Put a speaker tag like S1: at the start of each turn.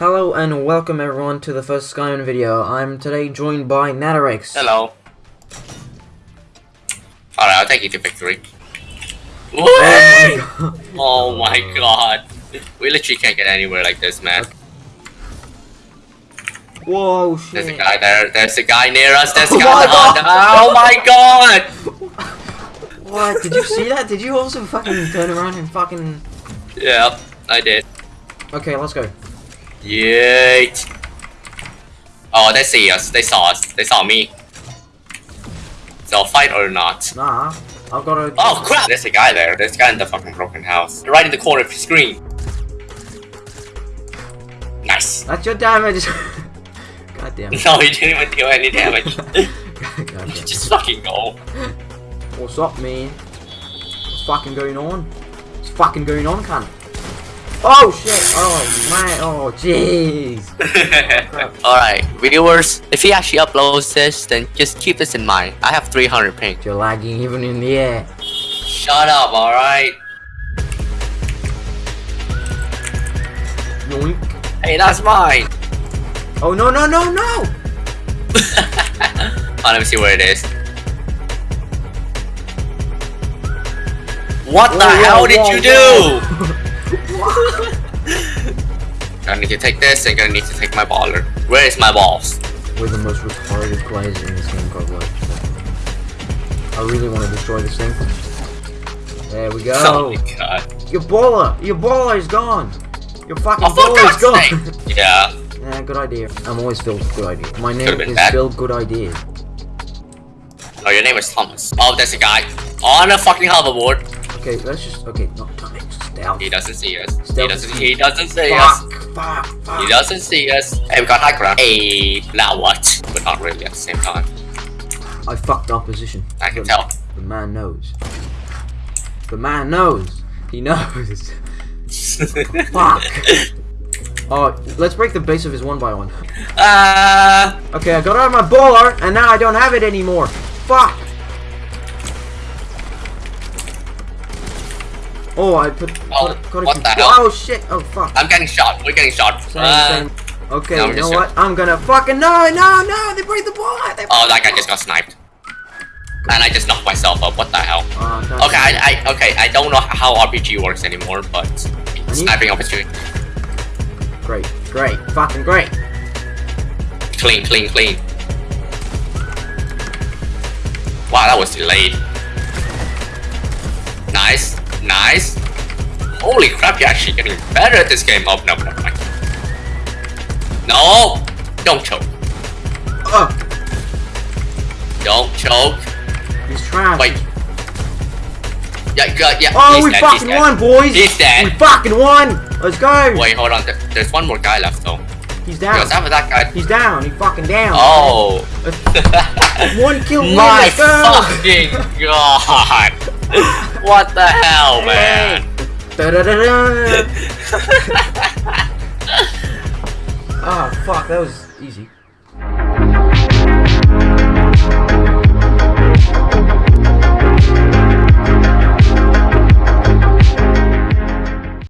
S1: Hello and welcome everyone to the first Skyrim video. I'm today joined by Natarix.
S2: Hello. Alright, I'll take you to victory.
S1: Oh my god.
S2: Oh my god. We literally can't get anywhere like this, man.
S1: Whoa,
S2: There's a guy there. There's a guy near us. There's a
S1: Oh
S2: guy.
S1: my
S2: Oh, my god!
S1: What? Did you see that? Did you also fucking turn around and fucking...
S2: Yeah, I did.
S1: Okay, let's go.
S2: Yeet. Oh, they see us. They saw us. They saw me. So fight or not?
S1: Nah, I've got to...
S2: Oh crap! There's a guy there. There's a guy in the fucking broken house. Right in the corner of the screen. Nice.
S1: That's your damage. God damn it.
S2: No, he didn't even do any damage. Just fucking go.
S1: What's up, man? What's fucking going on? What's fucking going on, cunt? Oh shit! Oh my! Oh jeez!
S2: Alright, viewers, if he actually uploads this, then just keep this in mind. I have 300 ping.
S1: You're lagging even in the air.
S2: Shut up, alright?
S1: Yoink!
S2: Hey, that's mine!
S1: Oh no no no no!
S2: oh, let me see where it is. What the
S1: Whoa,
S2: hell
S1: whoa,
S2: did
S1: whoa,
S2: you
S1: whoa.
S2: do? Gonna need to take this and gonna need to take my baller. Where is my balls?
S1: We're the most retarded players in this game, God bless. I really want to destroy this thing. There we go.
S2: Oh my god.
S1: Your baller! Your baller is gone! Your fucking
S2: Oh,
S1: baller is gone!
S2: sake! Yeah.
S1: yeah, good idea. I'm always filled with good ideas. My name is
S2: bad.
S1: Good Idea.
S2: Oh, your name is Thomas. Oh, there's a guy on a fucking hoverboard.
S1: Okay, let's just. Okay, no, don't stealth.
S2: He doesn't see us. He doesn't. He doesn't see us.
S1: Fuck, fuck, fuck.
S2: He doesn't see us. Hey, we got high ground. Hey, now what? But not really at the same time.
S1: I fucked our position.
S2: I can tell.
S1: The man knows. The man knows. He knows. Fuck. Oh, let's break the base of his one by one.
S2: Ah.
S1: Okay, I got out of my baller, and now I don't have it anymore. Fuck. Oh, I put.
S2: Oh,
S1: put,
S2: what the hell?
S1: Oh shit! Oh fuck.
S2: I'm getting shot. We're getting shot.
S1: Same,
S2: Ah.
S1: same. Okay,
S2: No,
S1: you know what? I'm gonna fucking no, no, no! They break the ball. They
S2: Oh, that guy just got sniped. And I just knocked myself up. What the hell?
S1: Uh.
S2: Okay, I, I okay. I don't know how RPG works anymore, but
S1: need-
S2: sniping opportunity.
S1: Great, great, fucking great.
S2: Clean, clean, clean. Wow, that was delayed. Nice, nice. Holy crap, you're actually getting better at this game. Oh, no, no, no. No! Don't choke.
S1: Ugh,
S2: Don't choke.
S1: he's trying.
S2: Wait. Yeah, yeah, yeah.
S1: Oh,
S2: he's
S1: we
S2: dead,
S1: fucking won, boys!
S2: He's dead.
S1: We fucking won! Let's go!
S2: Wait, hold on. There's one more guy left, though.
S1: He's down.
S2: Because after that guy...
S1: He's down. He's fucking down.
S2: Oh.
S1: One kill.
S2: My fucking god! What the hell, man?
S1: Da-da-da-da. oh fuck, that was easy.